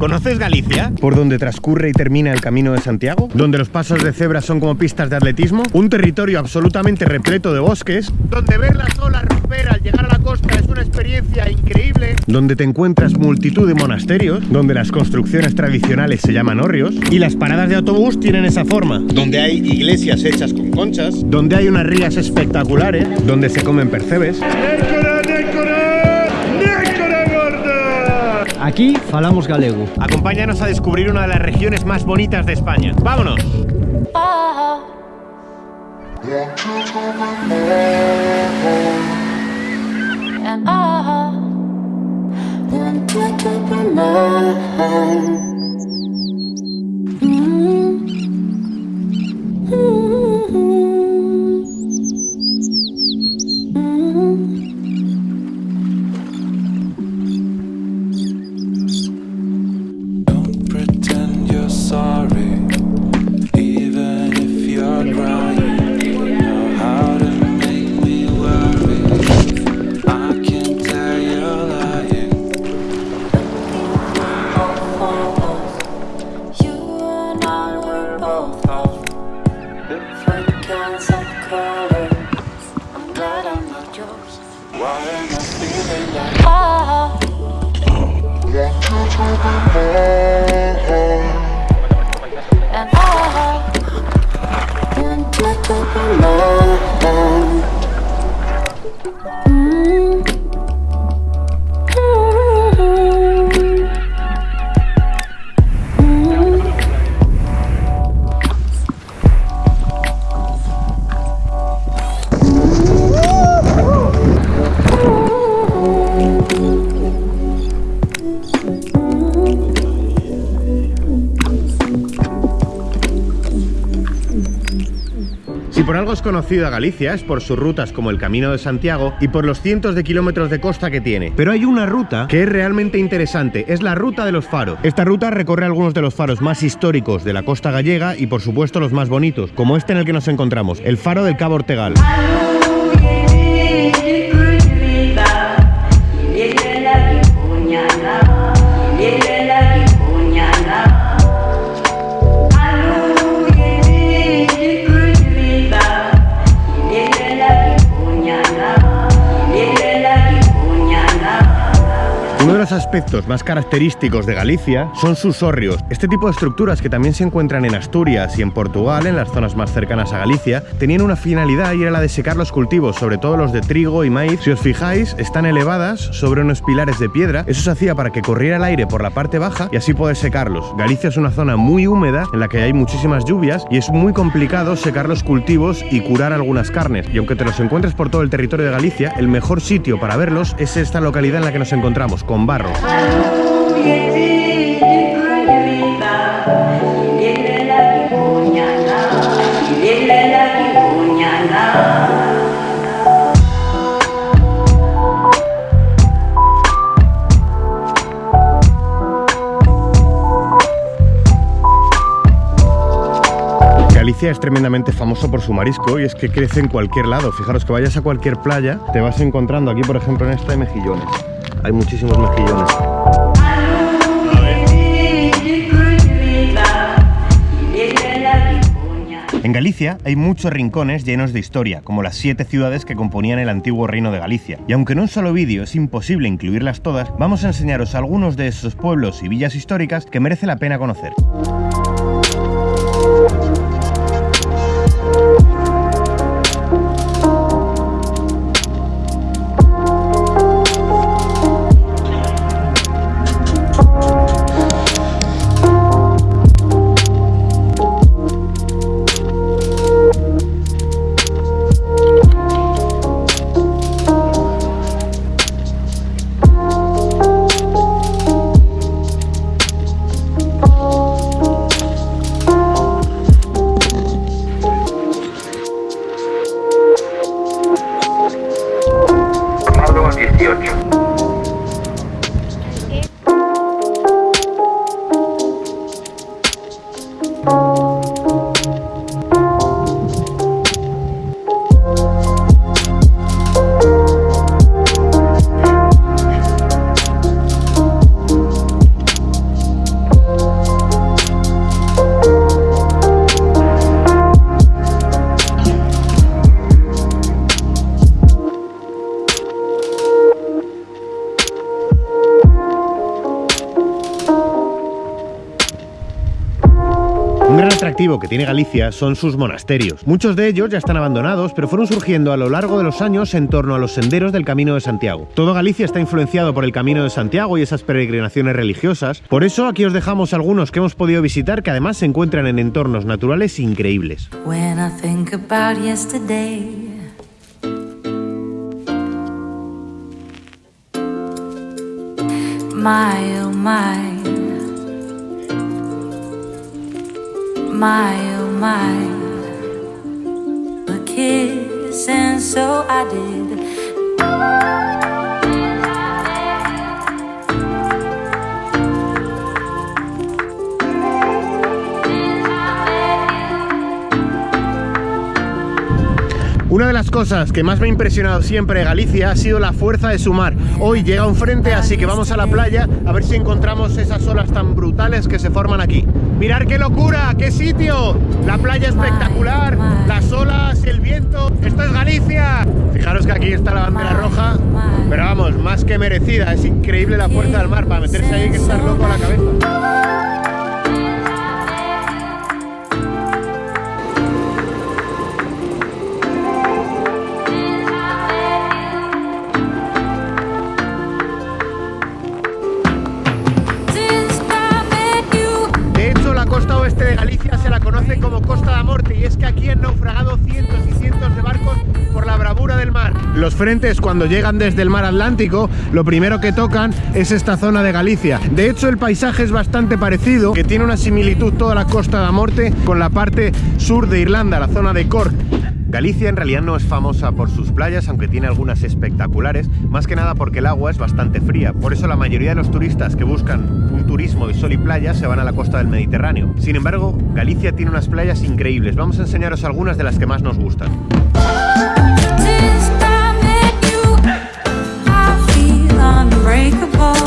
¿Conoces Galicia? ¿Por donde transcurre y termina el Camino de Santiago? ¿Donde los pasos de cebra son como pistas de atletismo? ¿Un territorio absolutamente repleto de bosques? Donde ver las olas romper al llegar a la costa es una experiencia increíble. ¿Donde te encuentras multitud de monasterios? ¿Donde las construcciones tradicionales se llaman hórreos? Y las paradas de autobús tienen esa forma. ¿Donde hay iglesias hechas con conchas? ¿Donde hay unas rías espectaculares? ¿Donde se comen percebes? Aquí falamos galego. Acompáñanos a descubrir una de las regiones más bonitas de España. ¡Vámonos! to my mm. Algo es conocida Galicia es por sus rutas como el Camino de Santiago y por los cientos de kilómetros de costa que tiene. Pero hay una ruta que es realmente interesante, es la ruta de los faros. Esta ruta recorre algunos de los faros más históricos de la costa gallega y por supuesto los más bonitos, como este en el que nos encontramos, el faro del Cabo Ortegal. Aspectos más característicos de Galicia son sus hórreos. Este tipo de estructuras que también se encuentran en Asturias y en Portugal, en las zonas más cercanas a Galicia, tenían una finalidad y era la de secar los cultivos, sobre todo los de trigo y maíz. Si os fijáis, están elevadas sobre unos pilares de piedra. Eso se hacía para que corriera el aire por la parte baja y así poder secarlos. Galicia es una zona muy húmeda en la que hay muchísimas lluvias y es muy complicado secar los cultivos y curar algunas carnes. Y aunque te los encuentres por todo el territorio de Galicia, el mejor sitio para verlos es esta localidad en la que nos encontramos, con barro. Galicia es tremendamente famoso por su marisco y es que crece en cualquier lado. Fijaros que vayas a cualquier playa, te vas encontrando aquí, por ejemplo, en esta hay mejillones. Hay muchísimos mejillones. En Galicia hay muchos rincones llenos de historia, como las siete ciudades que componían el antiguo reino de Galicia. Y aunque en un solo vídeo es imposible incluirlas todas, vamos a enseñaros algunos de esos pueblos y villas históricas que merece la pena conocer. Que tiene Galicia son sus monasterios. Muchos de ellos ya están abandonados, pero fueron surgiendo a lo largo de los años en torno a los senderos del Camino de Santiago. Todo Galicia está influenciado por el Camino de Santiago y esas peregrinaciones religiosas. Por eso aquí os dejamos algunos que hemos podido visitar que además se encuentran en entornos naturales increíbles. My oh my, a kiss, and so I did. Una de las cosas que más me ha impresionado siempre de Galicia ha sido la fuerza de su mar. Hoy llega un frente, así que vamos a la playa a ver si encontramos esas olas tan brutales que se forman aquí. ¡Mirar qué locura! ¡Qué sitio! La playa espectacular, las olas, el viento. ¡Esto es Galicia! Fijaros que aquí está la bandera roja, pero vamos, más que merecida. Es increíble la fuerza del mar. Para meterse ahí que estar loco a la cabeza. Los frentes cuando llegan desde el mar Atlántico, lo primero que tocan es esta zona de Galicia. De hecho, el paisaje es bastante parecido, que tiene una similitud toda la costa da Morte con la parte sur de Irlanda, la zona de Cork. Galicia en realidad no es famosa por sus playas, aunque tiene algunas espectaculares, más que nada porque el agua es bastante fría. Por eso la mayoría de los turistas que buscan un turismo de sol y playa se van a la costa del Mediterráneo. Sin embargo, Galicia tiene unas playas increíbles. Vamos a enseñaros algunas de las que más nos gustan. Unbreakable.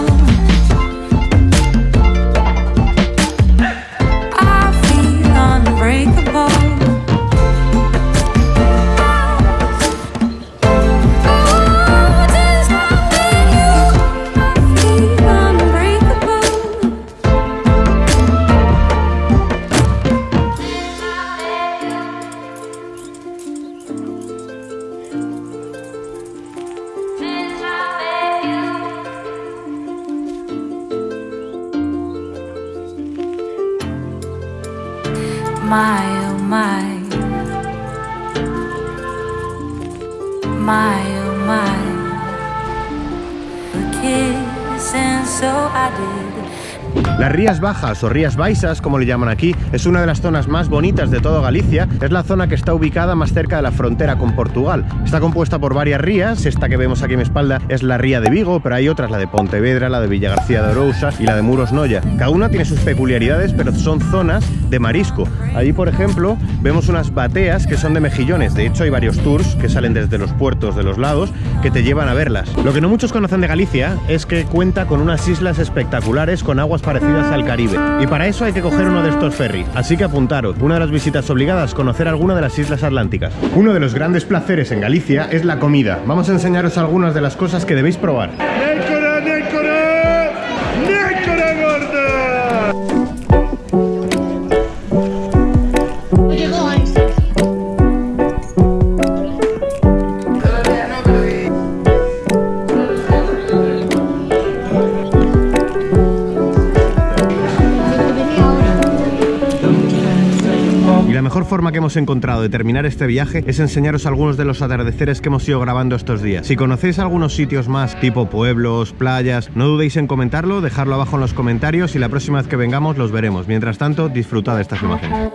My oh my, my oh my, a kiss, and so I did. Las Rías Bajas o Rías Baixas, como le llaman aquí, es una de las zonas más bonitas de todo Galicia. Es la zona que está ubicada más cerca de la frontera con Portugal. Está compuesta por varias rías. Esta que vemos aquí a mi espalda es la ría de Vigo, pero hay otras, la de Pontevedra, la de Villagarcía de Orousas y la de Muros Noya. Cada una tiene sus peculiaridades, pero son zonas de marisco. Allí, por ejemplo, vemos unas bateas que son de mejillones. De hecho, hay varios tours que salen desde los puertos de los lados que te llevan a verlas. Lo que no muchos conocen de Galicia es que cuenta con unas islas espectaculares con aguas parecidas al Caribe. Y para eso hay que coger uno de estos ferries. Así que apuntaros, una de las visitas obligadas, conocer alguna de las islas atlánticas. Uno de los grandes placeres en Galicia es la comida. Vamos a enseñaros algunas de las cosas que debéis probar. Hemos encontrado de terminar este viaje es enseñaros algunos de los atardeceres que hemos ido grabando estos días. Si conocéis algunos sitios más, tipo pueblos, playas, no dudéis en comentarlo, dejarlo abajo en los comentarios y la próxima vez que vengamos los veremos. Mientras tanto, disfrutad de estas imágenes.